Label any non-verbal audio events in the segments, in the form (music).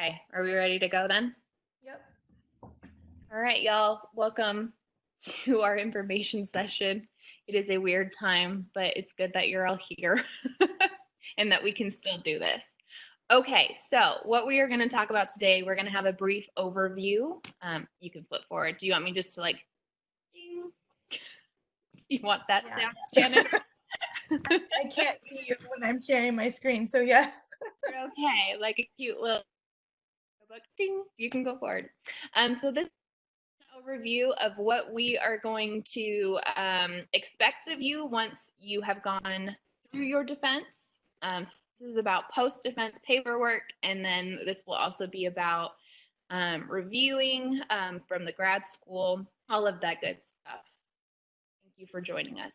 Okay, are we ready to go then? Yep. All right, y'all, welcome to our information session. It is a weird time, but it's good that you're all here (laughs) and that we can still do this. Okay, so what we are going to talk about today, we're going to have a brief overview. Um, you can flip forward. Do you want me just to like, ding? (laughs) you want that Yeah. sound, Janet? (laughs) I can't see you when I'm sharing my screen, so yes. okay, like a cute little book. Ding, you can go forward. Um, so this is an overview of what we are going to um, expect of you once you have gone through your defense. Um, so this is about post-defense paperwork, and then this will also be about um, reviewing um, from the grad school, all of that good stuff. Thank you for joining us.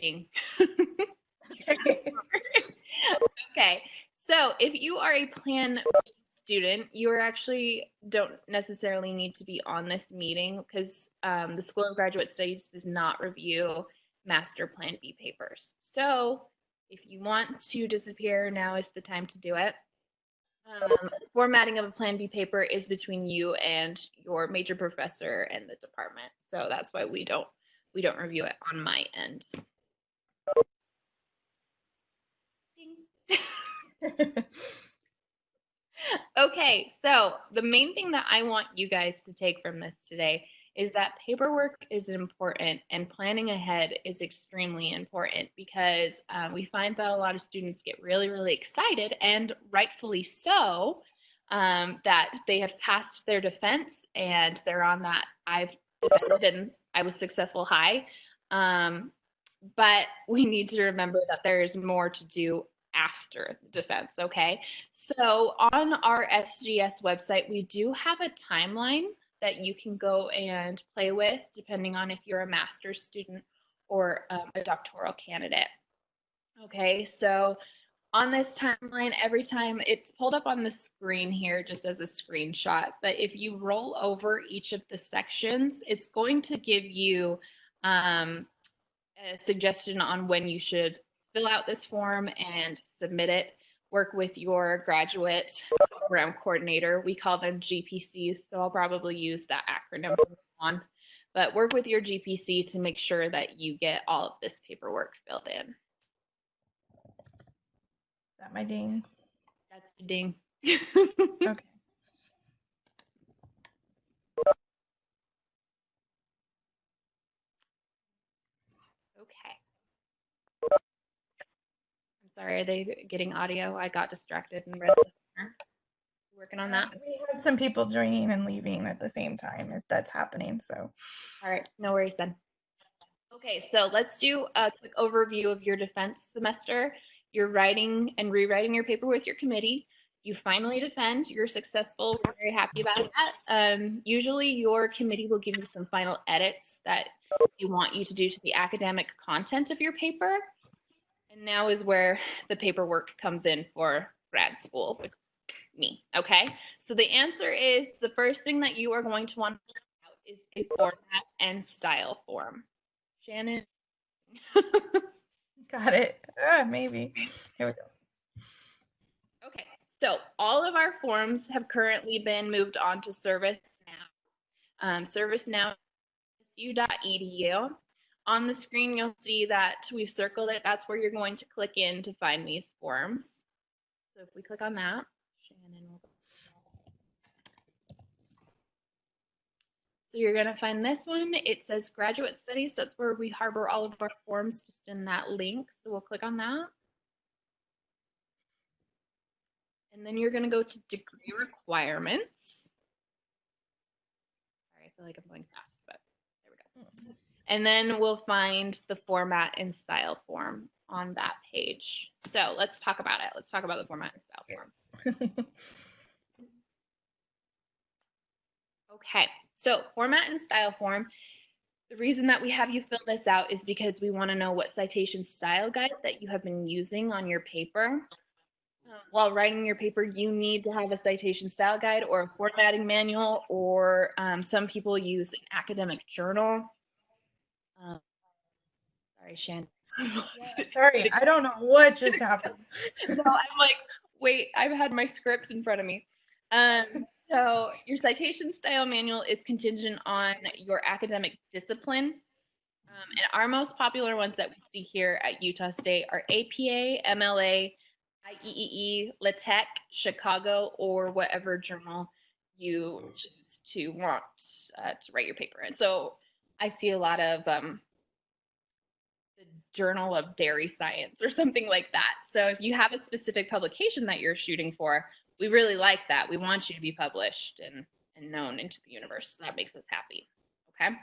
Okay, ding. (laughs) (laughs) okay, so if you are a plan B student, you are actually don't necessarily need to be on this meeting because um, the School of Graduate Studies does not review master plan B papers. So if you want to disappear, now is the time to do it. Um, formatting of a plan B paper is between you and your major professor and the department. So that's why we don't we don't review it on my end. Ding. Okay, so the main thing that I want you guys to take from this today is that paperwork is important and planning ahead is extremely important because uh, we find that a lot of students get really, really excited and rightfully so um, that they have passed their defense and they're on that I've defended and I was successful high. Um, but we need to remember that there's more to do after the defense, okay? So on our SGS website, we do have a timeline that you can go and play with depending on if you're a master's student or um, a doctoral candidate. Okay, so on this timeline, every time it's pulled up on the screen here just as a screenshot, but if you roll over each of the sections, it's going to give you um, a suggestion on when you should fill out this form and submit it. Work with your graduate program coordinator. We call them GPCs, so I'll probably use that acronym on. But work with your GPC to make sure that you get all of this paperwork filled in. Is that my ding? That's the ding. (laughs) Okay. Okay. I'm sorry, are they getting audio? I got distracted and read. Working on that. We have some people joining and leaving at the same time if that's happening, so. All right, no worries then. Okay, so let's do a quick overview of your defense semester. You're writing and rewriting your paper with your committee. You finally defend, you're successful, we're very happy about that. Um, usually your committee will give you some final edits that you want you to do to the academic content of your paper. And now is where the paperwork comes in for grad school, which is me, okay? So the answer is, the first thing that you are going to want to out is a format and style form. Shannon. (laughs) Got it. Ah, maybe. Here we go. Okay, so all of our forms have currently been moved on to ServiceNow. Um, ServiceNow u.edu. On the screen, you'll see that we've circled it. That's where you're going to click in to find these forms. So if we click on that, Shannon will. So you're going to find this one. It says graduate studies. That's where we harbor all of our forms just in that link. So we'll click on that. And then you're going to go to degree requirements. Sorry, I feel like I'm going fast, but there we go. And then we'll find the format and style form on that page. So let's talk about it. Let's talk about the format and style form. (laughs) Okay, so format and style form. The reason that we have you fill this out is because we want to know what citation style guide that you have been using on your paper. Uh, While writing your paper, you need to have a citation style guide or a formatting manual, or um, some people use an academic journal. Um, sorry, Shan. Yeah, (laughs) Sorry, I don't know what just (laughs) happened. no, I'm like, wait, I've had my script in front of me. Um, so your citation style manual is contingent on your academic discipline. Um, and our most popular ones that we see here at Utah State are APA, MLA, IEEE, LaTeX, Chicago, or whatever journal you choose to want uh, to write your paper in. So I see a lot of um, the Journal of Dairy Science or something like that. So if you have a specific publication that you're shooting for, we really like that. We want you to be published and, and known into the universe. That makes us happy. Okay.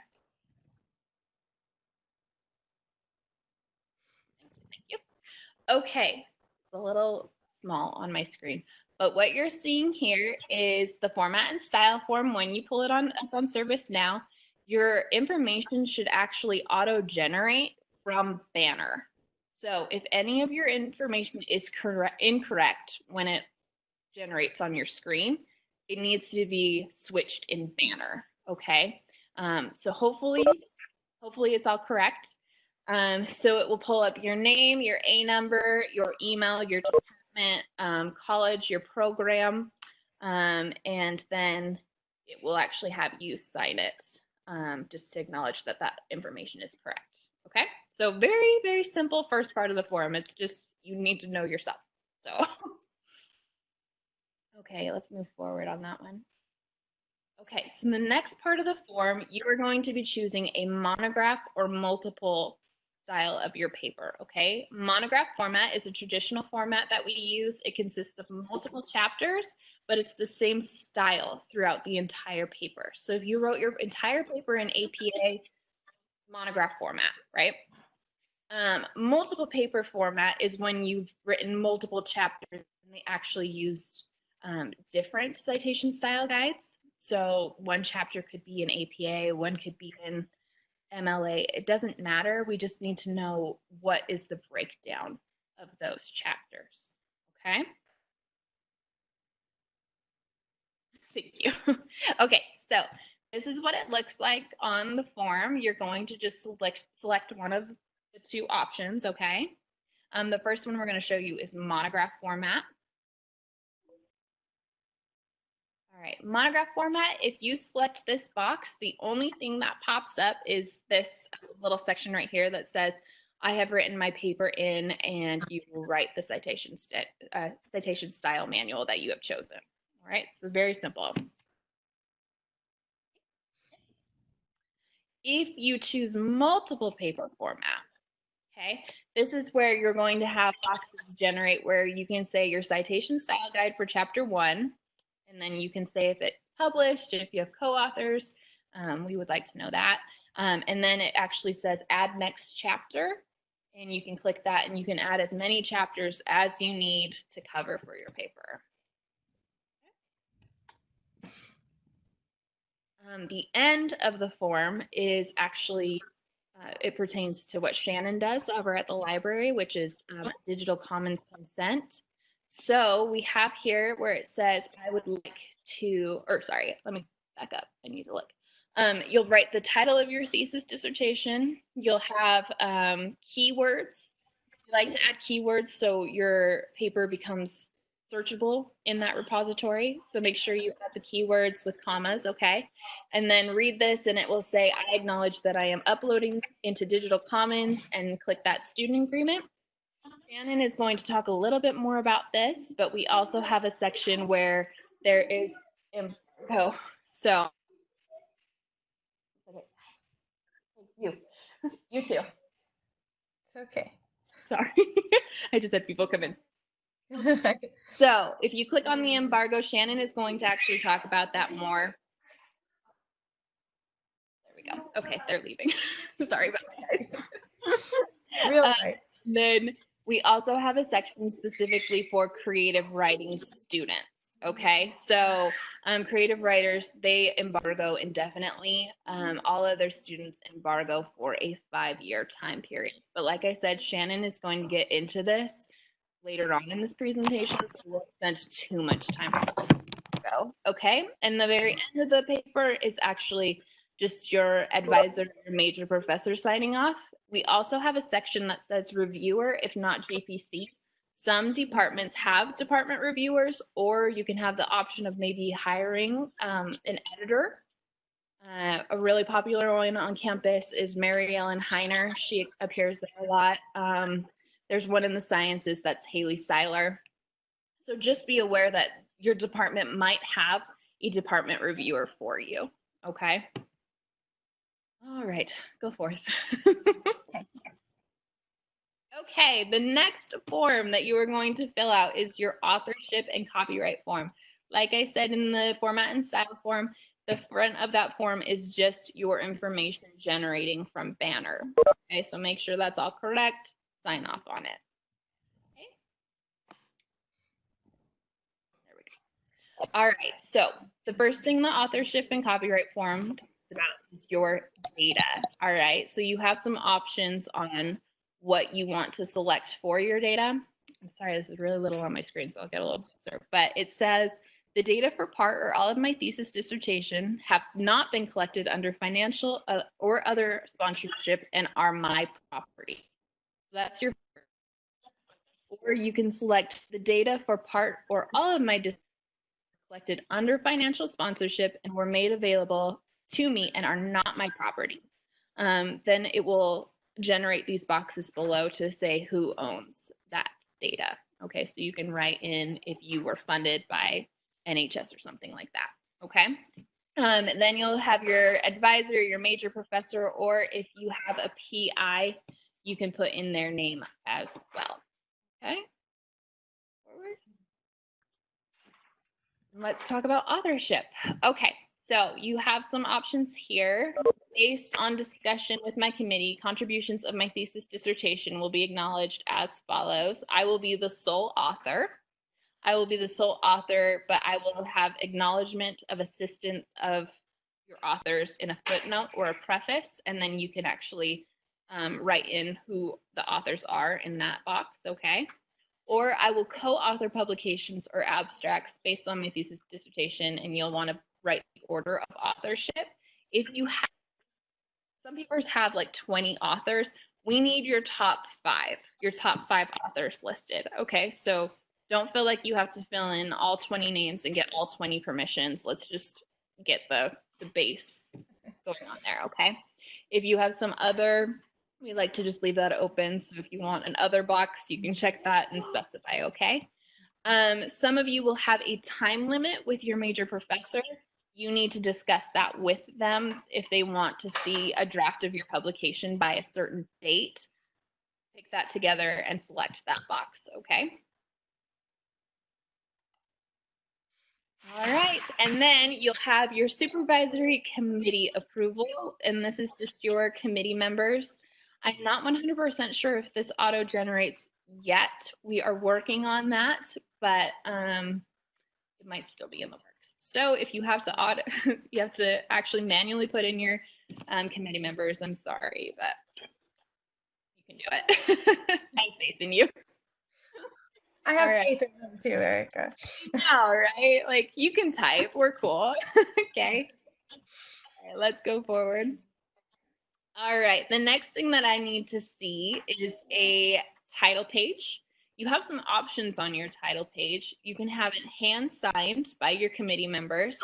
Thank you. Okay, it's a little small on my screen. But what you're seeing here is the format and style form. When you pull it on up on ServiceNow, your information should actually auto-generate from Banner. So if any of your information is correct incorrect when it generates on your screen, it needs to be switched in Banner. Okay. Um, so hopefully, hopefully it's all correct. Um, so it will pull up your name, your A number, your email, your department, um, college, your program, um, and then it will actually have you sign it um, just to acknowledge that that information is correct. Okay. So very, very simple first part of the form. It's just you need to know yourself. So. (laughs) Okay, let's move forward on that one. Okay, so the next part of the form, you are going to be choosing a monograph or multiple style of your paper, okay? Monograph format is a traditional format that we use. It consists of multiple chapters, but it's the same style throughout the entire paper. So if you wrote your entire paper in APA monograph format, right? Um, multiple paper format is when you've written multiple chapters and they actually use um, different citation style guides. So one chapter could be in APA, one could be in MLA. It doesn't matter. We just need to know what is the breakdown of those chapters. Okay. Thank you. (laughs) okay, so this is what it looks like on the form. You're going to just select select one of the two options, okay? Um, the first one we're going to show you is monograph format. All right, monograph format, if you select this box, the only thing that pops up is this little section right here that says, I have written my paper in and you will write the citation, uh, citation style manual that you have chosen. Right, so very simple. If you choose multiple paper format, okay, this is where you're going to have boxes generate where you can say your citation style guide for chapter one, and then you can say if it's published, if you have co-authors, um, we would like to know that. Um, and then it actually says add next chapter and you can click that and you can add as many chapters as you need to cover for your paper. Um, the end of the form is actually, uh, it pertains to what Shannon does over at the library, which is um, digital commons consent. So we have here where it says, I would like to, or sorry, let me back up. I need to look. Um, you'll write the title of your thesis dissertation. You'll have um, keywords. You like to add keywords so your paper becomes searchable in that repository. So make sure you add the keywords with commas, okay? And then read this and it will say, I acknowledge that I am uploading into Digital Commons and click that student agreement. Shannon is going to talk a little bit more about this, but we also have a section where there is info. Oh, so you, you too. It's okay. Sorry, (laughs) I just had people come in. (laughs) so if you click on the embargo, Shannon is going to actually talk about that more. There we go. Okay, they're leaving. (laughs) Sorry about that, guys. (laughs) Real um, Then we also have a section specifically for creative writing students. Okay, so um, creative writers, they embargo indefinitely. Um, all other students embargo for a five year time period. But like I said, Shannon is going to get into this later on in this presentation, so we won't spend too much time. Go. Okay, and the very end of the paper is actually just your advisor, your major professor signing off. We also have a section that says reviewer, if not GPC. some departments have department reviewers, or you can have the option of maybe hiring um, an editor. Uh, a really popular one on campus is Mary Ellen Heiner. She appears there a lot. Um, there's one in the sciences that's Haley Seiler. So just be aware that your department might have a department reviewer for you. Okay. All right, go forth. (laughs) okay, the next form that you are going to fill out is your authorship and copyright form. Like I said in the format and style form, the front of that form is just your information generating from Banner. Okay, so make sure that's all correct, sign off on it. Okay. There we go. All right, so the first thing the authorship and copyright form is about is your data. All right, so you have some options on what you want to select for your data. I'm sorry, this is really little on my screen, so I'll get a little closer. But it says the data for part or all of my thesis dissertation have not been collected under financial uh, or other sponsorship and are my property. That's your or you can select the data for part or all of my collected under financial sponsorship and were made available to me and are not my property. Um, then it will generate these boxes below to say who owns that data. Okay, so you can write in if you were funded by NHS or something like that. Okay. Um, then you'll have your advisor, your major professor, or if you have a PI, you can put in their name as well. Okay. Forward. Let's talk about authorship. Okay. So you have some options here. Based on discussion with my committee, contributions of my thesis dissertation will be acknowledged as follows. I will be the sole author. I will be the sole author, but I will have acknowledgement of assistance of your authors in a footnote or a preface, and then you can actually um, write in who the authors are in that box, okay? Or I will co-author publications or abstracts based on my thesis dissertation, and you'll want to write the order of authorship. If you have, some papers have like 20 authors, we need your top five, your top five authors listed. Okay, so don't feel like you have to fill in all 20 names and get all 20 permissions. Let's just get the, the base going on there, okay? If you have some other, we like to just leave that open. So if you want an other box, you can check that and specify, okay? Um, some of you will have a time limit with your major professor you need to discuss that with them if they want to see a draft of your publication by a certain date. Pick that together and select that box, okay? All right, and then you'll have your supervisory committee approval, and this is just your committee members. I'm not 100% sure if this auto generates yet. We are working on that, but um, it might still be in the works. So if you have to auto, (laughs) you have to actually manually put in your um, committee members. I'm sorry, but you can do it. (laughs) I have faith in you. I have right. faith in them too, Erica. All right, like you can type. We're cool. (laughs) okay. All right, let's go forward. All right, the next thing that I need to see is a title page you have some options on your title page. You can have it hand signed by your committee members.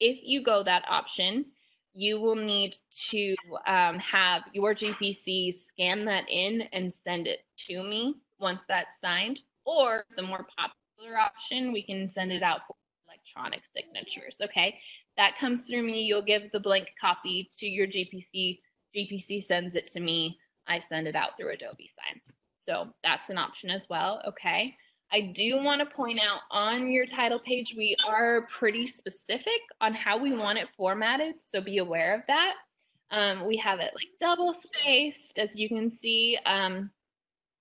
If you go that option, you will need to um, have your GPC scan that in and send it to me once that's signed. Or the more popular option, we can send it out for electronic signatures. Okay, that comes through me. You'll give the blank copy to your GPC. GPC sends it to me. I send it out through Adobe Sign. So that's an option as well. Okay. I do want to point out on your title page, we are pretty specific on how we want it formatted. So be aware of that. Um, we have it like double spaced, as you can see. Um,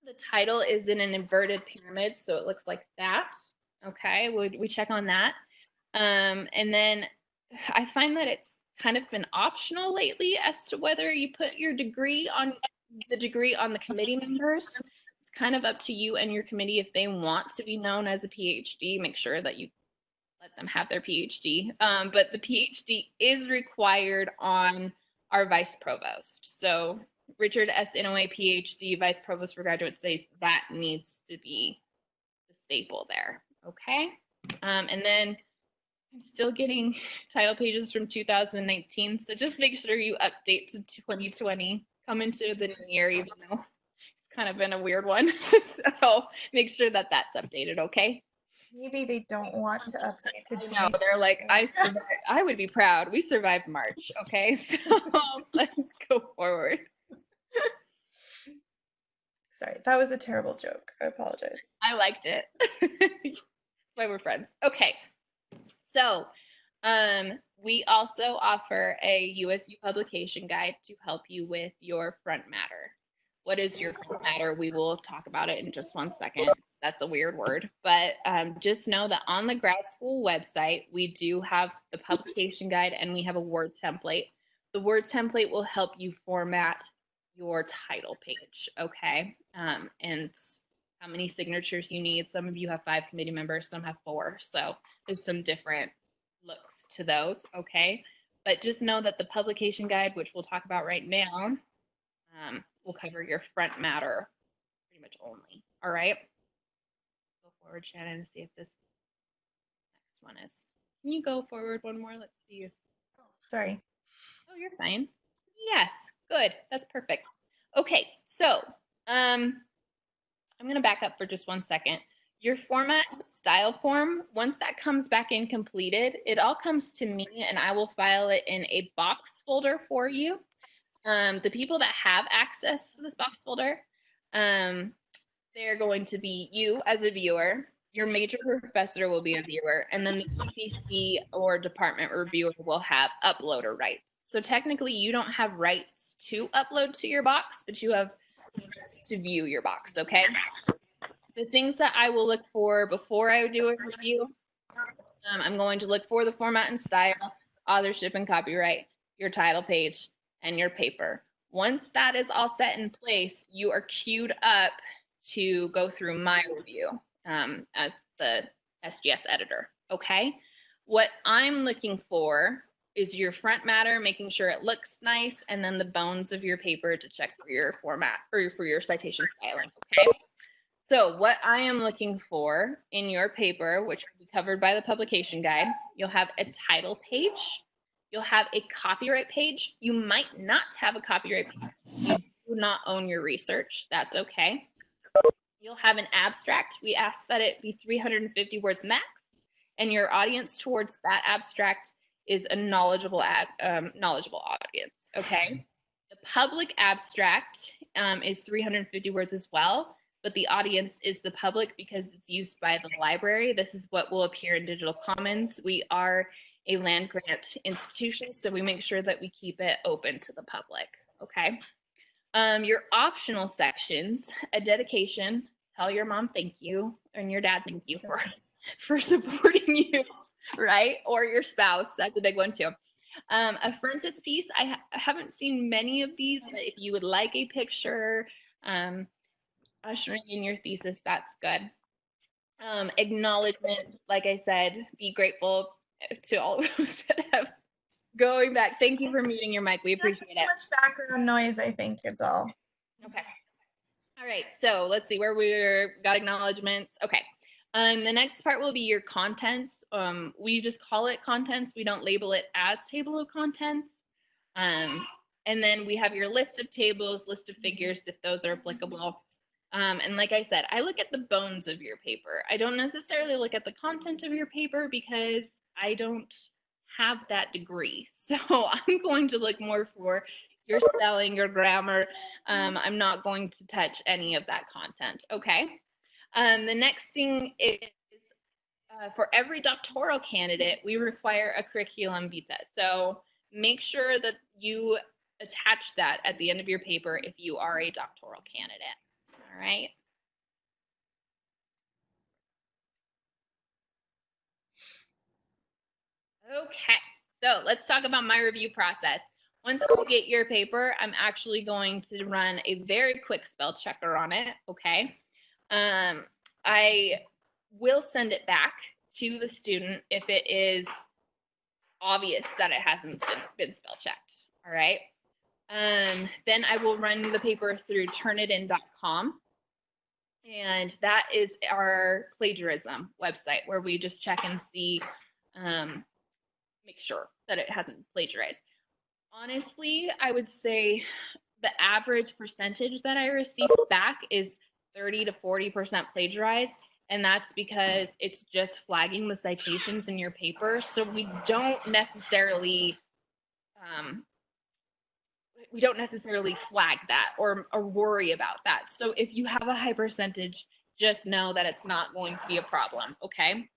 the title is in an inverted pyramid, so it looks like that. Okay, we, we check on that. Um, and then I find that it's kind of been optional lately as to whether you put your degree on the degree on the committee members It's kind of up to you and your committee if they want to be known as a PhD. Make sure that you let them have their PhD. Um, but the PhD is required on our vice provost. So Richard S. Inouye, PhD, Vice Provost for Graduate Studies, that needs to be the staple there. Okay. Um, and then I'm still getting (laughs) title pages from 2019. So just make sure you update to 2020. Come into the new year, even though it's kind of been a weird one. (laughs) so make sure that that's updated. Okay. Maybe they don't want to update to No, they're like, I survived. I would be proud. We survived March. Okay. (laughs) So let's go forward. Sorry, that was a terrible joke. I apologize. I liked it. That's why we're friends. Okay. So, um, we also offer a USU publication guide to help you with your front matter. What is your front matter? We will talk about it in just one second. That's a weird word, but um, just know that on the grad school website, we do have the publication guide and we have a Word template. The Word template will help you format your title page, okay? Um, and how many signatures you need. Some of you have five committee members, some have four. So there's some different looks to those, okay? But just know that the publication guide, which we'll talk about right now, um, will cover your front matter pretty much only, all right? Go forward, Shannon, to see if this next one is. Can you go forward one more? Let's see. Oh, sorry. Oh, you're fine. Yes, good. That's perfect. Okay, so um, I'm going to back up for just one second. Your format style form, once that comes back in completed, it all comes to me and I will file it in a box folder for you. Um, the people that have access to this box folder, um, they're going to be you as a viewer, your major professor will be a viewer, and then the GPC or department reviewer will have uploader rights. So technically you don't have rights to upload to your box, but you have to view your box, okay? The things that I will look for before I do a review, um, I'm going to look for the format and style, authorship and copyright, your title page, and your paper. Once that is all set in place, you are queued up to go through my review um, as the SGS editor, okay? What I'm looking for is your front matter, making sure it looks nice, and then the bones of your paper to check for your format or for your citation styling, okay? So what I am looking for in your paper, which will be covered by the publication guide, you'll have a title page, you'll have a copyright page. You might not have a copyright page. You do not own your research. That's okay. You'll have an abstract. We ask that it be 350 words max, and your audience towards that abstract is a knowledgeable ad, um, knowledgeable audience. Okay. The public abstract um, is 350 words as well, but the audience is the public because it's used by the library. This is what will appear in Digital Commons. We are a land grant institution, so we make sure that we keep it open to the public. Okay. Um, your optional sections, a dedication, tell your mom thank you, and your dad thank you for (laughs) for supporting (laughs) you right? Or your spouse. That's a big one too. Um, a frontispiece. I, ha haven't seen many of these, but if you would like a picture, um, ushering in your thesis, that's good. Um, acknowledgements, like I said, be grateful to all of (laughs) those that have going back. Thank you for muting your mic. We appreciate it. much background noise, I think, is all. Okay. All right. So let's see where we're got acknowledgements. Okay. Um, the next part will be your contents. Um, we just call it contents. We don't label it as table of contents. Um, and then we have your list of tables, list of figures, if those are applicable. Um, and like I said, I look at the bones of your paper. I don't necessarily look at the content of your paper because I don't have that degree. (laughs) So I'm going to look more for your spelling, your grammar. Um, I'm not going to touch any of that content. Okay. Um, the next thing is uh, for every doctoral candidate, we require a curriculum vitae. So make sure that you attach that at the end of your paper if you are a doctoral candidate. All right. Okay, so let's talk about my review process. Once I get your paper, I'm actually going to run a very quick spell checker on it, okay? Um, I will send it back to the student if it is obvious that it hasn't been, been spell checked, all right? Um, then I will run the paper through turnitin.com. and that is our plagiarism website where we just check and see, um, make sure that it hasn't plagiarized. Honestly, I would say the average percentage that I receive back is 30 to 40% plagiarized. And that's because it's just flagging the citations in your paper. So we don't necessarily um, we don't necessarily flag that or, or worry about that. So if you have a high percentage, just know that it's not going to be a problem. Okay.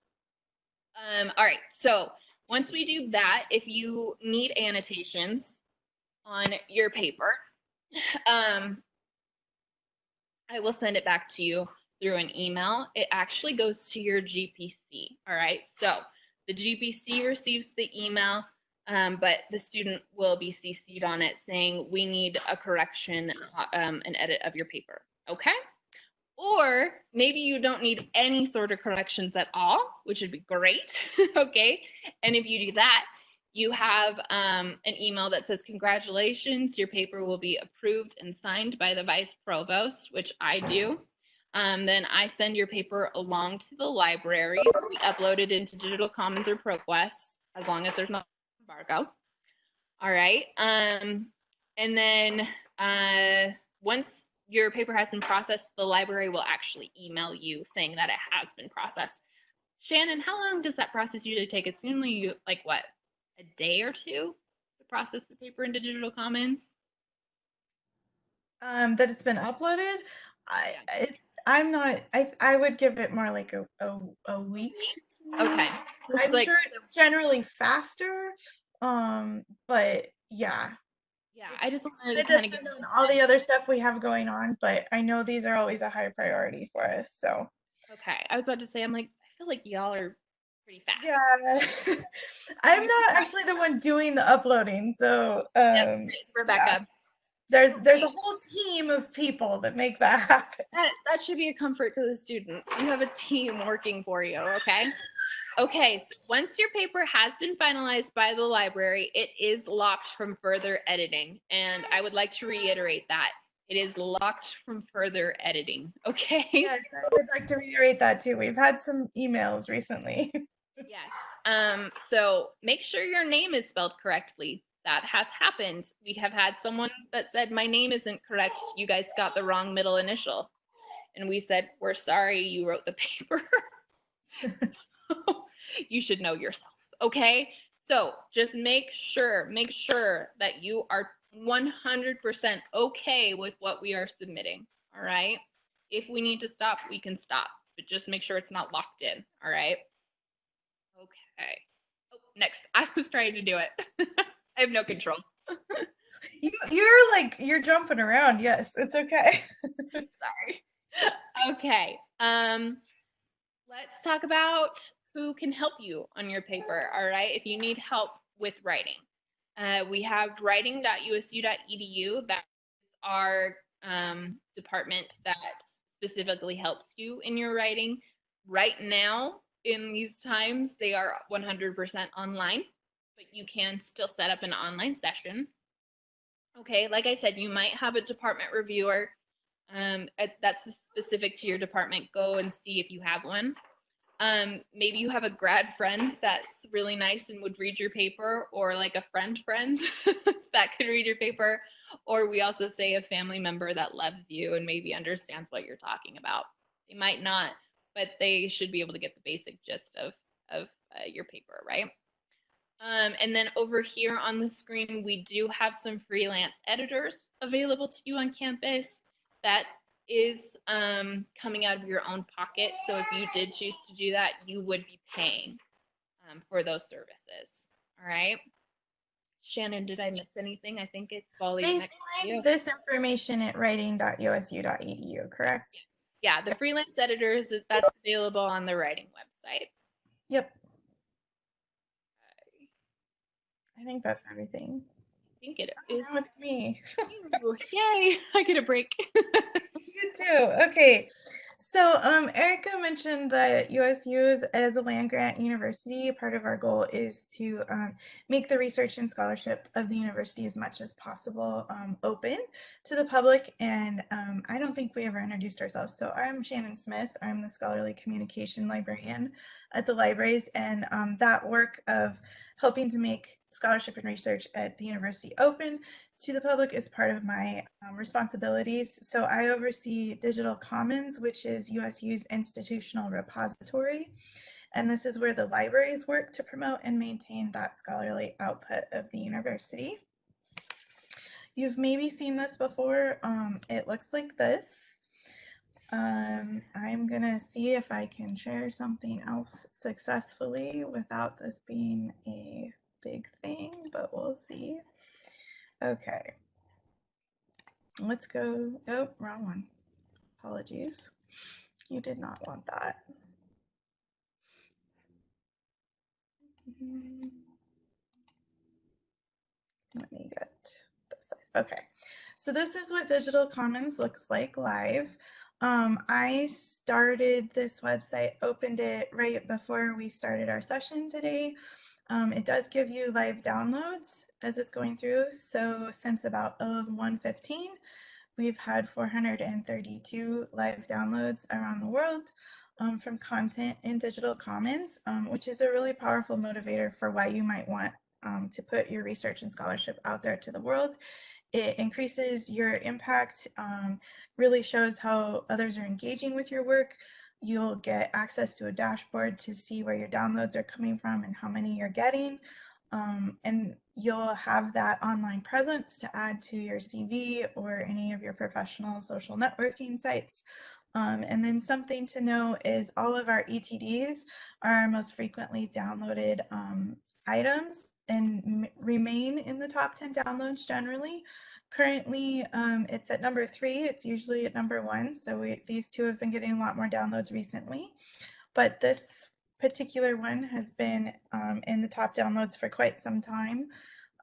Um, all right. So once we do that, if you need annotations on your paper, (sighs) um, I will send it back to you through an email. It actually goes to your GPC. All right. So the GPC receives the email um, but the student will be CC'd on it saying we need a correction, um, an edit of your paper. Okay. Or maybe you don't need any sort of corrections at all, which would be great. (laughs) okay. And if you do that, you have um, an email that says, Congratulations, your paper will be approved and signed by the vice provost, which I do. Um, then I send your paper along to the library. We upload it into Digital Commons or ProQuest as long as there's not embargo. All right. Um, and then uh, once your paper has been processed, the library will actually email you saying that it has been processed. Shannon, how long does that process usually take? It's usually like what, a day or two to process the paper into Digital Commons? Um, that it's been uploaded. I, it, I'm not. I I would give it more like a a, a week. Okay. (laughs) I'm like- sure it's generally faster. Um, but yeah, Yeah, I just wanted to kind of get on all the other stuff we have going on. But I know these are always a high priority for us. So Okay, I was about to say, I'm like, I feel like y'all are pretty fast. yeah, (laughs) I'm not actually the one doing the uploading. So Yep, um, it's Rebecca. there's there's a whole team of people that make that (laughs) happen. That that should be a comfort to the students. You have a team working for you, okay? Okay, so once your paper has been finalized by the library, it is locked from further editing. And I would like to reiterate that. It is locked from further editing, (laughs) okay? Yes, I would like to reiterate that too. We've had some emails recently. (laughs) Yes. Um, so make sure your name is spelled correctly. That has happened. We have had someone that said, My name isn't correct. You guys got the wrong middle initial. And we said, We're sorry you wrote the (laughs) paper. (laughs) you should know yourself. Okay. So just make sure, make sure that you are 100% okay with what we are submitting. All right. If we need to stop, we can stop, but just make sure it's not locked in. All right. Okay. Oh, next. (laughs) I was trying to do it. (laughs) I have no control. you, you're like you're jumping around. Yes, it's okay. Sorry. Okay. Um, let's talk about who can help you on your paper. All right. If you need help with writing, uh, we have writing.usu.edu. That's our um, department that specifically helps you in your writing. Right now, in these times, they are 100% online, but you can still set up an online session. Okay, like I said, you might have a department reviewer um, that's specific to your department. Go and see if you have one. Um, maybe you have a grad friend that's really nice and would read your paper, or like a friend friend (laughs) that could read your paper. Or we also say a family member that loves you and maybe understands what you're talking about. They might not, but they should be able to get the basic gist of of uh, your paper, right? Um, and then over here on the screen, we do have some freelance editors available to you on campus. That is um, coming out of your own pocket. So if you did choose to do that, you would be paying um, for those services. All right. Shannon, did I miss anything? I think it's falling They next to you. find this information at writing.usu.edu, correct? Yeah, the freelance editors, that's available on the writing website. Yep. I think that's everything. I think it is. Oh, it's me. (laughs) Yay, I get a break. (laughs) you too. Okay. So, um, Erica mentioned that USU is, as a land grant university, part of our goal is to um, make the research and scholarship of the university as much as possible um, open to the public. And um, I don't think we ever introduced ourselves. So I'm Shannon Smith. I'm the scholarly communication librarian at the libraries. And um, that work of helping to make scholarship and research at the university open to the public is part of my um, responsibilities. So I oversee Digital Commons, which is USU's institutional repository. And this is where the libraries work to promote and maintain that scholarly output of the university. You've maybe seen this before. Um, it looks like this. Um, I'm gonna see if I can share something else successfully without this being a big thing, but we'll see. Okay. Let's go. Oh, wrong one. Apologies. You did not want that. Let me get this. Okay. So this is what Digital Commons looks like live. Um, I started this website, opened it right before we started our session today. Um, it does give you live downloads as it's going through. So since about 115, we've had 432 live downloads around the world um, from content in Digital Commons, um, which is a really powerful motivator for why you might want um, to put your research and scholarship out there to the world. It increases your impact, um, really shows how others are engaging with your work, you'll get access to a dashboard to see where your downloads are coming from and how many you're getting. Um, and you'll have that online presence to add to your CV or any of your professional social networking sites. Um, and then something to know is all of our ETDs are our most frequently downloaded um, items and remain in the top 10 downloads generally. Currently, um, it's at number three. It's usually at number one. So we, these two have been getting a lot more downloads recently. But this particular one has been um, in the top downloads for quite some time.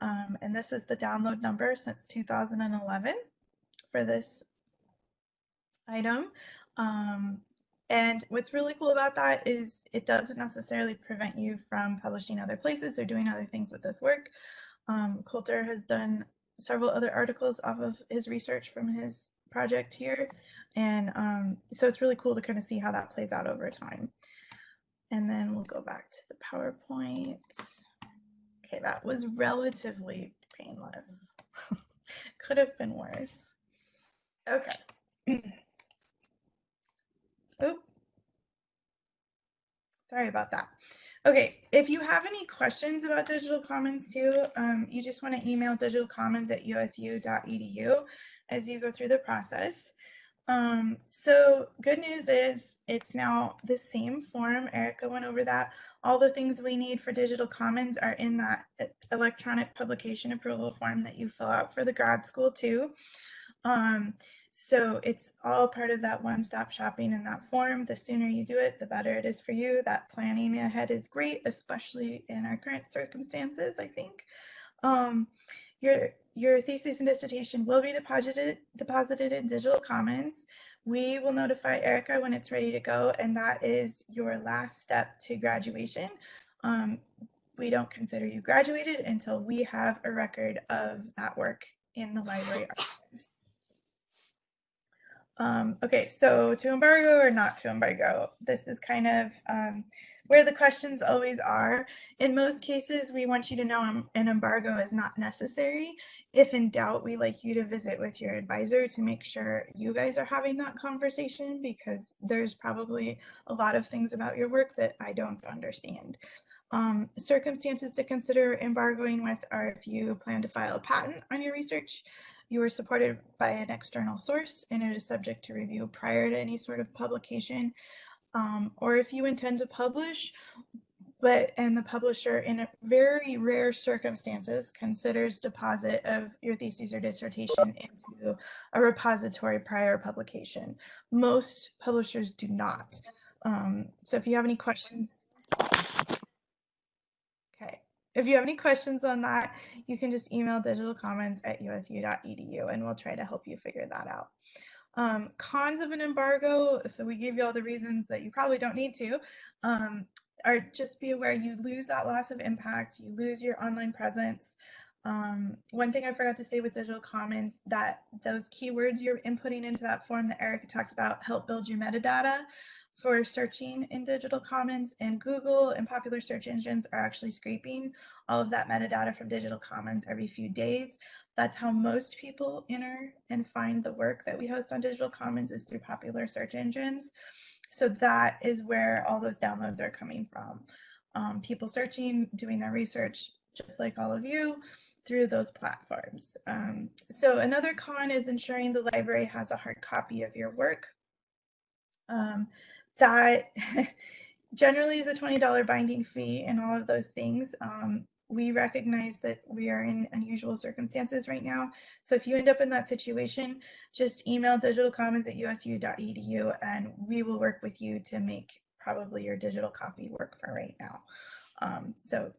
Um, and this is the download number since 2011 for this item. Um, and what's really cool about that is it doesn't necessarily prevent you from publishing other places or doing other things with this work. Um, Coulter has done several other articles off of his research from his project here. And um, so it's really cool to kind of see how that plays out over time. And then we'll go back to the PowerPoint. Okay, that was relatively painless. (laughs) Could have been worse. Okay. (clears throat) Oop. Sorry about that. Okay, if you have any questions about Digital Commons too, um, you just want to email digitalcommons at usu.edu as you go through the process. Um, so good news is it's now the same form. Erica went over that. All the things we need for Digital Commons are in that electronic publication approval form that you fill out for the grad school too. Um, so it's all part of that one-stop shopping in that form. The sooner you do it, the better it is for you. That planning ahead is great, especially in our current circumstances, I think. Um, your, your thesis and dissertation will be deposited, deposited in Digital Commons. We will notify Erica when it's ready to go, and that is your last step to graduation. Um, we don't consider you graduated until we have a record of that work in the library archives. Um, okay, so to embargo or not to embargo, this is kind of um, where the questions always are. In most cases, we want you to know an embargo is not necessary. If in doubt, we like you to visit with your advisor to make sure you guys are having that conversation because there's probably a lot of things about your work that I don't understand. Um, circumstances to consider embargoing with are if you plan to file a patent on your research, you are supported by an external source and it is subject to review prior to any sort of publication. Um, or if you intend to publish, but and the publisher in very rare circumstances considers deposit of your thesis or dissertation into a repository prior publication. Most publishers do not. Um, so if you have any questions, if you have any questions on that, you can just email digitalcommons at usu.edu and we'll try to help you figure that out. Um, cons of an embargo, so we gave you all the reasons that you probably don't need to, um, are just be aware you lose that loss of impact, you lose your online presence. Um, one thing I forgot to say with digital commons that those keywords you're inputting into that form that Erica talked about help build your metadata for searching in digital commons and Google and popular search engines are actually scraping all of that metadata from digital commons every few days. That's how most people enter and find the work that we host on digital commons is through popular search engines. So that is where all those downloads are coming from. Um, people searching, doing their research, just like all of you, through those platforms. Um, so another con is ensuring the library has a hard copy of your work. Um, that (laughs) generally is a $20 binding fee and all of those things. Um, we recognize that we are in unusual circumstances right now. So if you end up in that situation, just email digitalcommons at usu.edu and we will work with you to make probably your digital copy work for right now. Um, so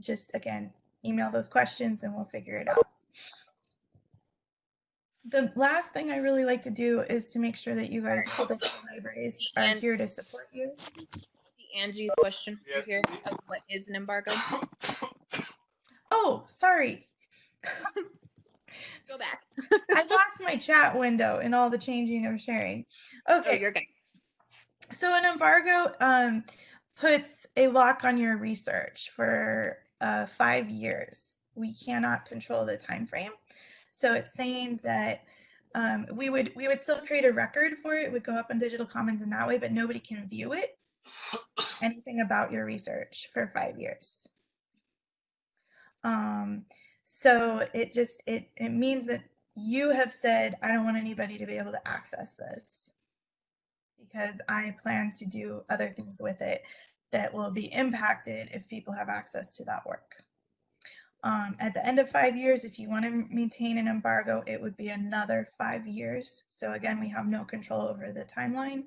just again, email those questions and we'll figure it out. The last thing I really like to do is to make sure that you guys, public libraries, are And- here to support you. Angie's question Yes. here of what is an embargo? Oh, sorry. (laughs) Go back. I lost my chat window in all the changing of sharing. Oh, Okay, you're good. so an embargo um, puts a lock on your research for uh, five years. We cannot control the time frame, so it's saying that um, we would we would still create a record for it. It would go up on Digital Commons in that way, but nobody can view it. Anything about your research for five years. Um, so it just it it means that you have said I don't want anybody to be able to access this because I plan to do other things with it that will be impacted if people have access to that work. Um, at the end of five years, if you want to maintain an embargo, it would be another five years. So again, we have no control over the timeline.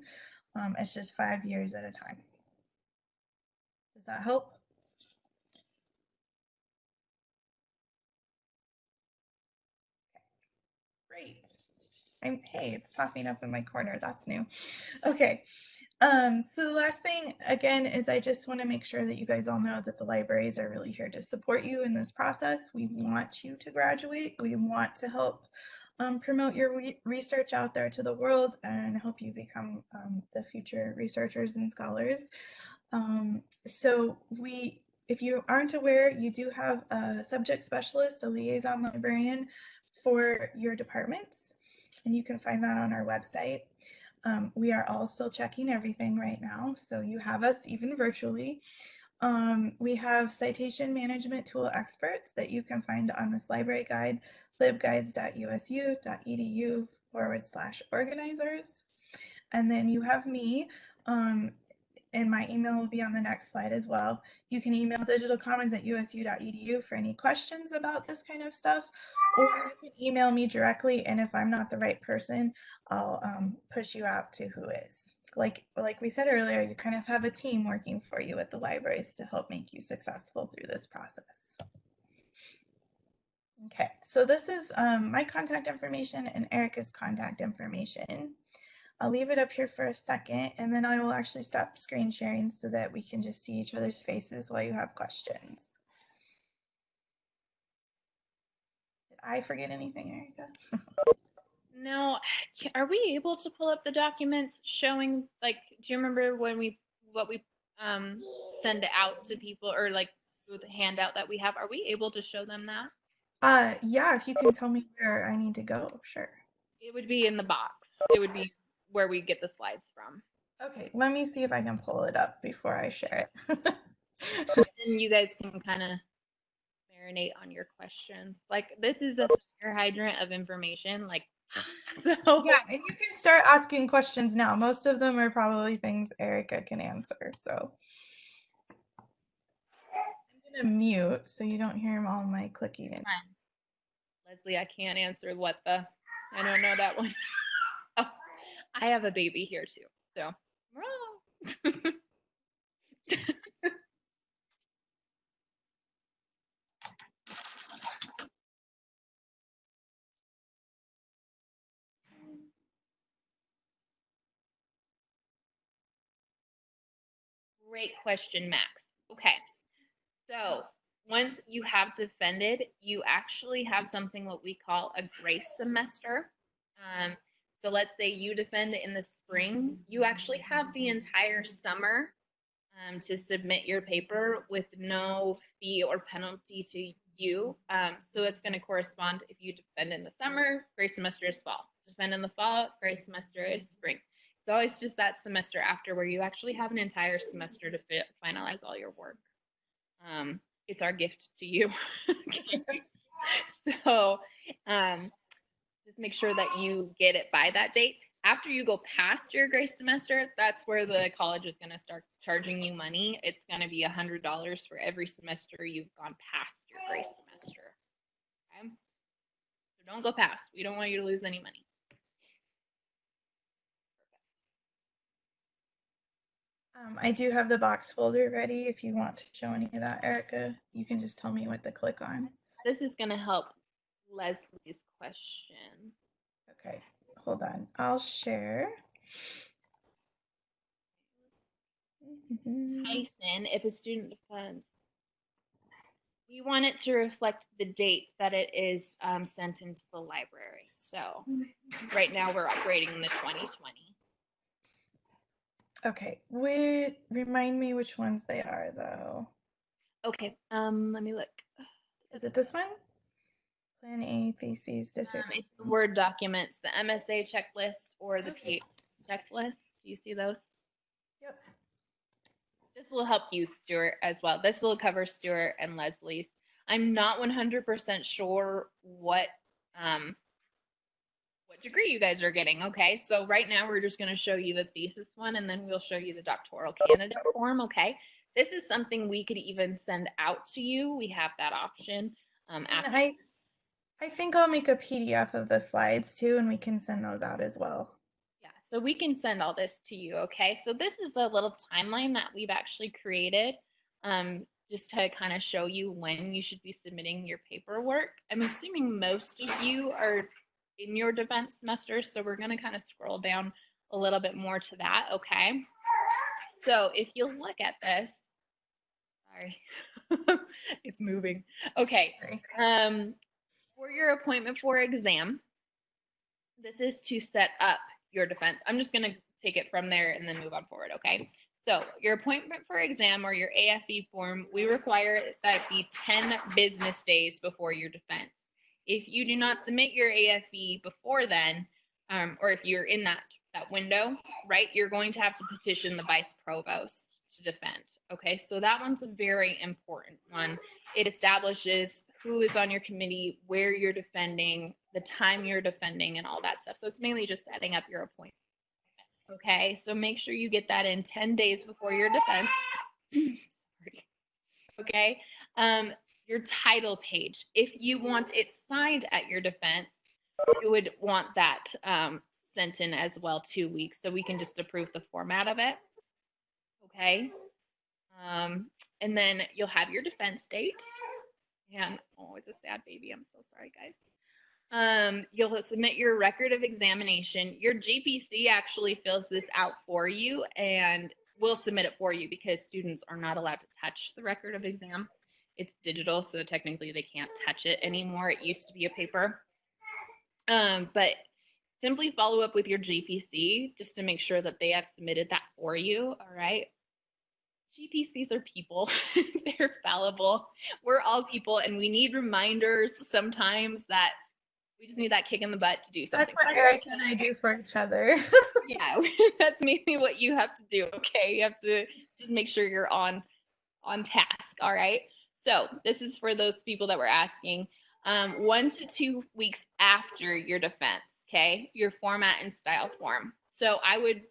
Um, it's just five years at a time. Does that help? Great. I'm, hey, it's popping up in my corner. That's new. Okay. Um, so the last thing, again, is I just want to make sure that you guys all know that the libraries are really here to support you in this process. We want you to graduate. We want to help um, promote your re research out there to the world and help you become um, the future researchers and scholars. Um, so we, if you aren't aware, you do have a subject specialist, a liaison librarian for your departments, and you can find that on our website. Um, we are all still checking everything right now, so you have us even virtually. Um, we have citation management tool experts that you can find on this library guide, libguides.usu.edu forward slash organizers. And then you have me, um, and my email will be on the next slide as well. You can email digitalcommons at usu.edu for any questions about this kind of stuff, or you can email me directly, and if I'm not the right person, I'll um, push you out to who is. Like, like we said earlier, you kind of have a team working for you at the libraries to help make you successful through this process. Okay, so this is um, my contact information and Erica's contact information. I'll leave it up here for a second and then I will actually stop screen sharing so that we can just see each other's faces while you have questions. Did I forget anything, Erica? (laughs) No, (sighs) are we able to pull up the documents showing like do you remember when we what we um send out to people or like the handout that we have are we able to show them that? Uh, yeah, if you can tell me where I need to go, sure. It would be in the box. It would be where we get the slides from. Okay, let me see if I can pull it up before I share it. And you guys can kind of marinate on your questions. Like this is a fire hydrant of information. Like (laughs) so yeah, and you can start asking questions now. Most of them are probably things Erica can answer. So I'm gonna mute so you don't hear all my clicking. And Leslie, I can't answer what the I don't know that one. (laughs) I have a baby here too. So. (laughs) Great question, Max. Okay. So once you have defended, you actually have something what we call a grace semester. Um, so let's say you defend in the spring, you actually have the entire summer um, to submit your paper with no fee or penalty to you. Um, so it's going to correspond if you defend in the summer, grace semester is fall. Defend in the fall, grace semester is spring. It's always just that semester after where you actually have an entire semester to fi- finalize all your work. Um, it's our gift to you. (laughs) so um, just make sure that you get it by that date. After you go past your grace semester, that's where the college is going to start charging you money. It's going to be a hundred dollars for every semester you've gone past your grace semester. Okay, so don't go past. We don't want you to lose any money. Um, I do have the box folder ready. If you want to show any of that, Erica, you can just tell me what to click on. This is going to help Leslie's question. Okay, hold on. I'll share. Tyson, if a student defends, we want it to reflect the date that it is um, sent into the library. So right now we're operating in the 2020. Okay, would remind me which ones they are though. Okay, um, let me look. Is it this one? Plan A theses Um, dissertation. it's the Word documents, the MSA checklist or the Okay. PH checklist. Do you see those? Yep. This will help you, Stuart, as well. This will cover Stuart and Leslie's. I'm not 100% sure what um, what degree you guys are getting. Okay, so right now we're just going to show you the thesis one, and then we'll show you the doctoral candidate form. Okay, this is something we could even send out to you. We have that option. Um, after I think I'll make a PDF of the slides too, and we can send those out as well. Yeah, so we can send all this to you, okay? So this is a little timeline that we've actually created um, just to kind of show you when you should be submitting your paperwork. I'm assuming most of you are in your defense semester, so we're going to kind of scroll down a little bit more to that, okay? So if you look at this, sorry, (laughs) it's moving. Okay, um, for your appointment for exam, this is to set up your defense. I'm just going to take it from there and then move on forward, okay? So, your appointment for exam or your AFE form, we require that be 10 business days before your defense. If you do not submit your AFE before then, um, or if you're in that that window, right, you're going to have to petition the vice provost to defend. Okay, so that one's a very important one it establishes who is on your committee, where you're defending, the time you're defending, and all that stuff. So it's mainly just setting up your appointment. Okay, so make sure you get that in 10 days before your defense. (clears throat) Sorry. Okay, um, your title page. If you want it signed at your defense, you would want that um, sent in as well two weeks so we can just approve the format of it. Okay. Um, and then you'll have your defense date. And oh, it's a sad baby. I'm so sorry, guys. Um, you'll submit your record of examination. Your GPC actually fills this out for you and will submit it for you because students are not allowed to touch the record of exam. It's digital, so technically they can't touch it anymore. It used to be a paper. Um, but simply follow up with your GPC just to make sure that they have submitted that for you. All right. GPCs are people, (laughs) they're fallible. We're all people, and we need reminders sometimes that we just need that kick in the butt to do something. That's what Erica and I do for each other. (laughs) yeah, (laughs) that's mainly what you have to do. Okay, you have to just make sure you're on on task. All right. So this is for those people that were asking. Um, one to two weeks after your defense. Okay, your format and style form. So I would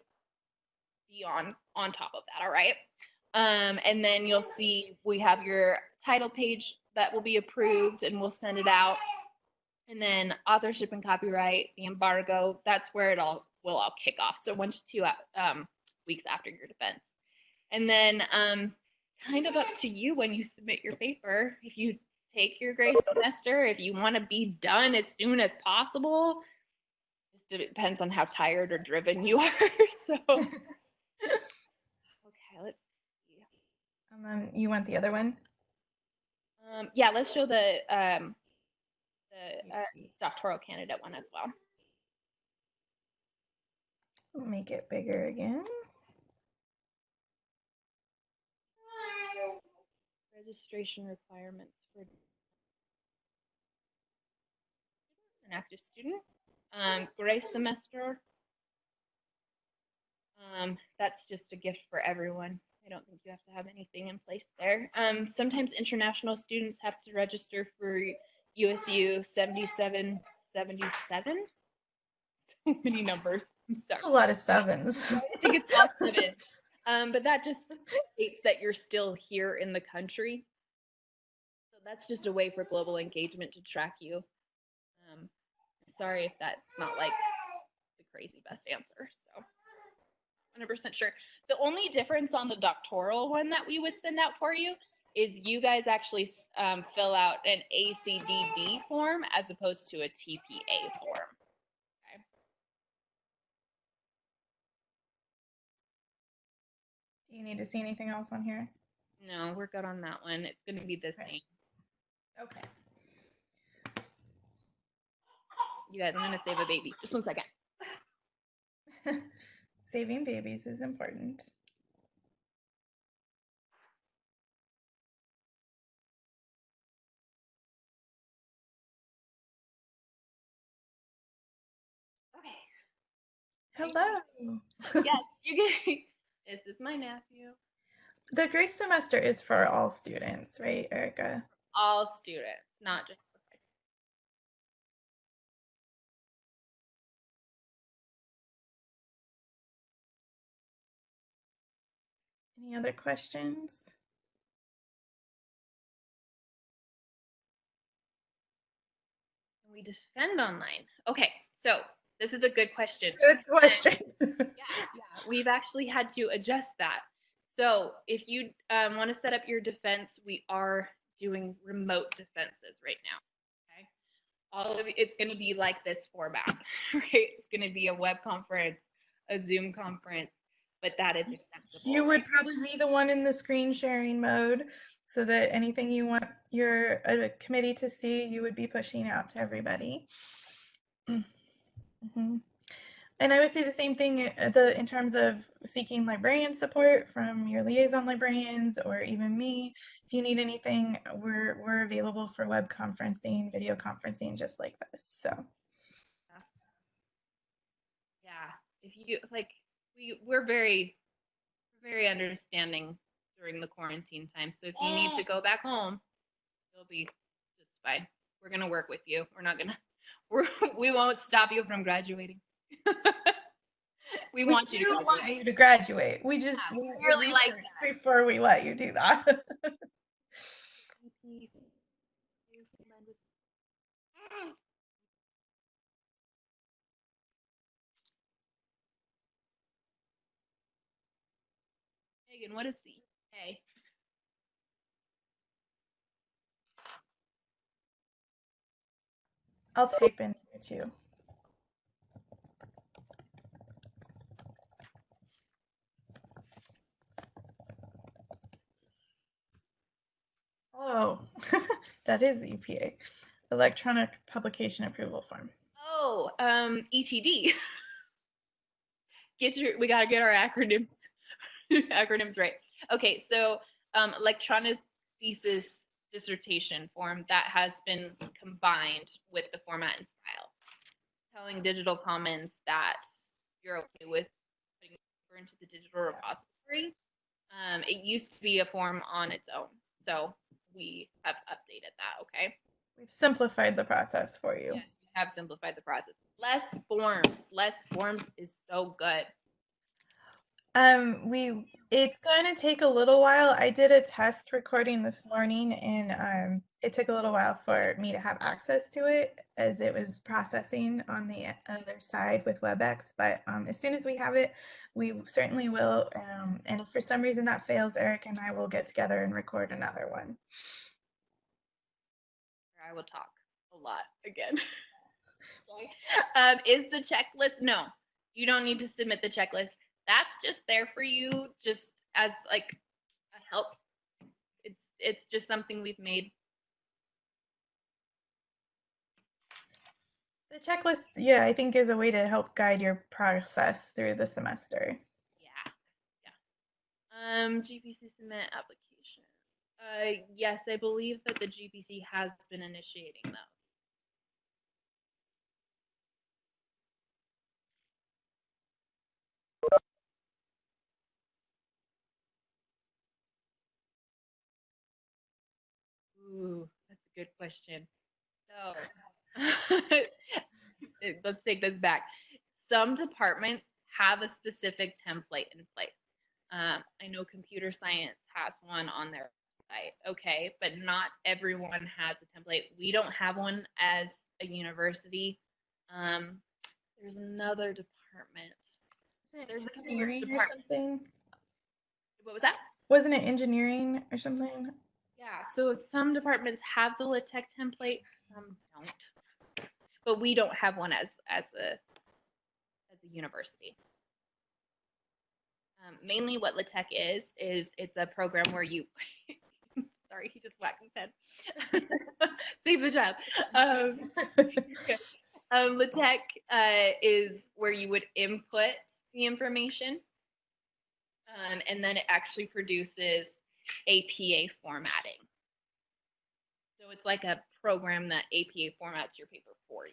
be on on top of that. All right. Um, and then you'll see we have your title page that will be approved, and we'll send it out. And then authorship and copyright, the embargo, that's where it all will all kick off. So one to two um, weeks after your defense. And then um, kind of up to you when you submit your paper. If you take your grace semester, if you want to be done as soon as possible, just depends on how tired or driven you (laughs) are. so. (laughs) And then you want the other one? Um, yeah, let's show the um, the uh, doctoral candidate one as well. Make it bigger again. Registration requirements for an active student. Um, grace semester. Um, that's just a gift for everyone. I don't think you have to have anything in place there. Um, sometimes international students have to register for USU 7777. (laughs) So many numbers. I'm sorry. A lot of sevens. I think it's all seven. (laughs) Um, but that just states that you're still here in the country. So that's just a way for global engagement to track you. Um, sorry if that's not like the crazy best answer. So 100% sure. The only difference on the doctoral one that we would send out for you is you guys actually um, fill out an ACDD form as opposed to a TPA form. Okay. Do you need to see anything else on here? No, we're good on that one. It's going to be the same. Okay. You guys, I'm going to save a baby. Just one second. (laughs) Saving babies is important. Okay. Hello. yes, (laughs) you can. This is my nephew. The grace semester is for all students, right, Erica? All students, not just. Any other questions? Can we defend online? Okay, so this is a good question. Good question. (laughs) yeah, yeah, we've actually had to adjust that. So if you um, want to set up your defense, we are doing remote defenses right now. Okay, all of it's going to be like this format, (laughs) right? It's going to be a web conference, a Zoom conference, but that is acceptable. You would probably be the one in the screen sharing mode so that anything you want your uh, committee to see, you would be pushing out to everybody. (clears throat) Mhm. And I would say the same thing uh, the in terms of seeking librarian support from your liaison librarians or even me. If you need anything, we're we're available for web conferencing, video conferencing, just like this. So yeah if you like we we're very very understanding during the quarantine time so if you need to go back home you'll be just fine we're gonna work with you we're not gonna (laughs) we're we won't stop you from graduating (laughs) we, want you to graduate. want you to graduate. We just Yeah, we we really like before we let you do that. (laughs) Megan, what is the EA? I'll type in here too. Oh, (laughs) that is EPA, Electronic Publication Approval Form. Oh, um, ETD. (laughs) get your, we gotta get our acronyms, (laughs) acronyms right. Okay, so um, electronic thesis dissertation form that has been combined with the format and style, telling Digital Commons that you're okay with putting it into the digital repository. Um, it used to be a form on its own, so we have updated that. Okay. We've simplified the process for you. Yes, we have simplified the process. Less forms. Less forms is so good. Um, we it's going to take a little while. I did a test recording this morning, and um, it took a little while for me to have access to it as it was processing on the other side with WebEx. But um, as soon as we have it, we certainly will. Um, and if for some reason that fails, Erica and I will get together and record another one. I will talk a lot again. (laughs) Um, is the checklist? No, you don't need to submit the checklist. That's just there for you, just as like a help it's it's just something we've made. The checklist, yeah, I think is a way to help guide your process through the semester. Yeah, yeah. Um, GPC submit application. Uh, yes, I believe that the GPC has been initiating those. Ooh, that's a good question. So (laughs) (laughs) let's take this back. Some departments have a specific template in place. Um, I know computer science has one on their site, okay, but not everyone has a template. We don't have one as a university. Um, there's another department. There's a engineering or something. What was that? Wasn't it engineering or something? Yeah, so some departments have the LaTeX template, some don't. But we don't have one as as a as a university. Um, mainly, what LaTeX is is it's a program where you. (laughs) sorry, he just whacked his head. (laughs) Save the child. Um, (laughs) um, LaTeX uh, is where you would input the information, um, and then it actually produces APA formatting. So it's like a program that APA formats your paper for you.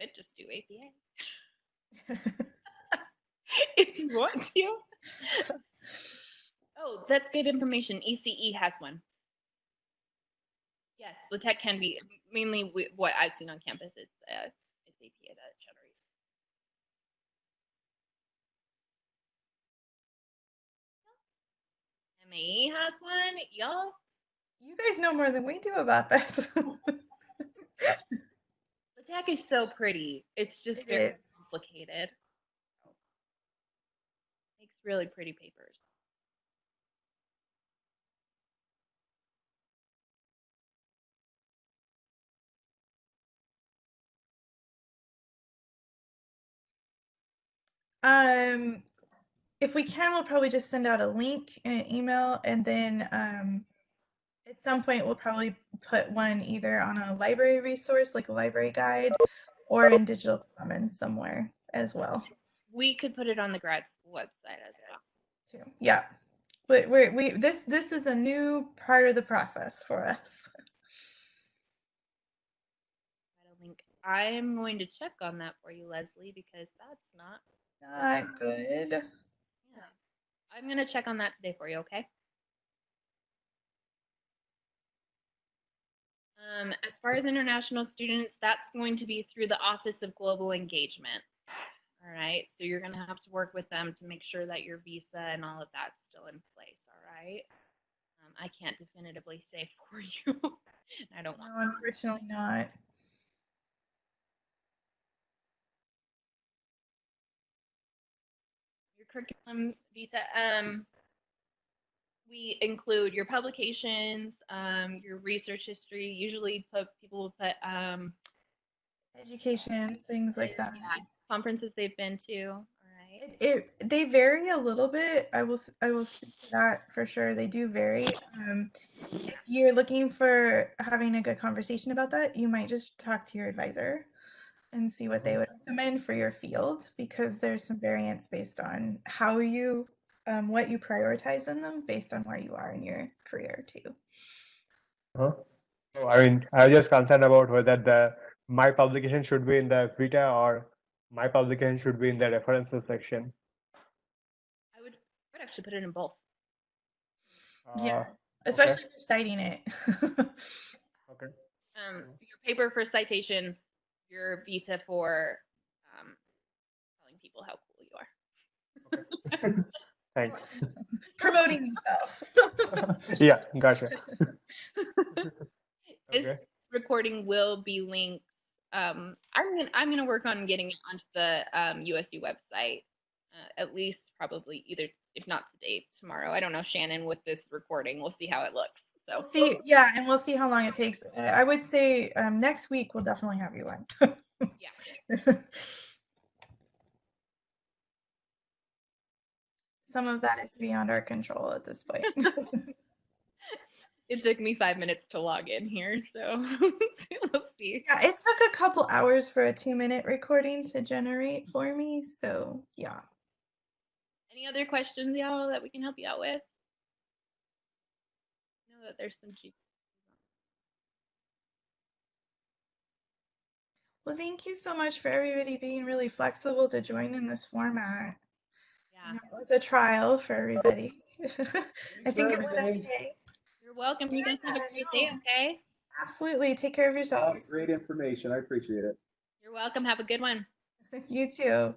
You could just do APA (laughs) (laughs) if you want to. oh, that's good information. ECE has one. Yes, LaTeX can be mainly what I've seen on campus. It's uh, it's APA that has one. Y'all, You guys know more than we do about this. LaTeX is so pretty. It's just It very is. complicated. Makes really pretty papers. um, if we can, we'll probably just send out a link in an email, and then um, at some point we'll probably put one either on a library resource, like a library guide, or in digital commons somewhere as well. We could put it on the grad school website as well. Too. Yeah, but we're we this this is a new part of the process for us. I don't think I'm going to check on that for you, Leslie, because that's not. Not good. I'm going to check on that today for you. Okay. Um, as far as international students, that's going to be through the Office of Global Engagement. All right, so you're going to have to work with them to make sure that your visa and all of that's still in place. All right. Um, I can't definitively say (laughs) for you. and I don't want No, unfortunately not. your curriculum vita. Um, we include your publications, um, your research history. Usually, put people will put um, Education, things like that. yeah, conferences they've been to. All right. It, it they vary a little bit. I will I will speak to that for sure. They do vary. Um, if you're looking for having a good conversation about that, you might just talk to your advisor and see what they would recommend for your field because there's some variance based on how you um, what you prioritize in them based on where you are in your career too. Huh? So, I mean, I was just concerned about whether the my publication should be in the Vita or my publication should be in the references section. I would, I would actually put it in both. Yeah. Uh, Especially if you're citing it. (laughs) okay. Um, your paper for citation, your vita for um, telling people how cool you are. (laughs) Thanks. Promoting yourself. (laughs) yeah, gotcha. (laughs) This Okay. recording will be linked. Um, I'm gonna I'm gonna work on getting it onto the um, USU website. Uh, at least probably either if not today tomorrow. I don't know Shannon with this recording. We'll see how it looks. So see, yeah, and we'll see how long it takes. I would say um, next week we'll definitely have you on. yeah. (laughs) some of that is beyond our control at this point. (laughs) It took me five minutes to log in here, so (laughs) we'll see. yeah, it took a couple hours for a two minute recording to generate for me. So, yeah. Any other questions, y'all, that we can help you out with? I know that there's some cheap. Well, thank you so much for everybody being really flexible to join in this format. Yeah, It was a trial for everybody. (laughs) I think it went okay. you're welcome. You guys have a great day, okay? Absolutely. Take care of A lot yourselves. of Great information. I appreciate it. You're welcome. Have a good one. (laughs) You too.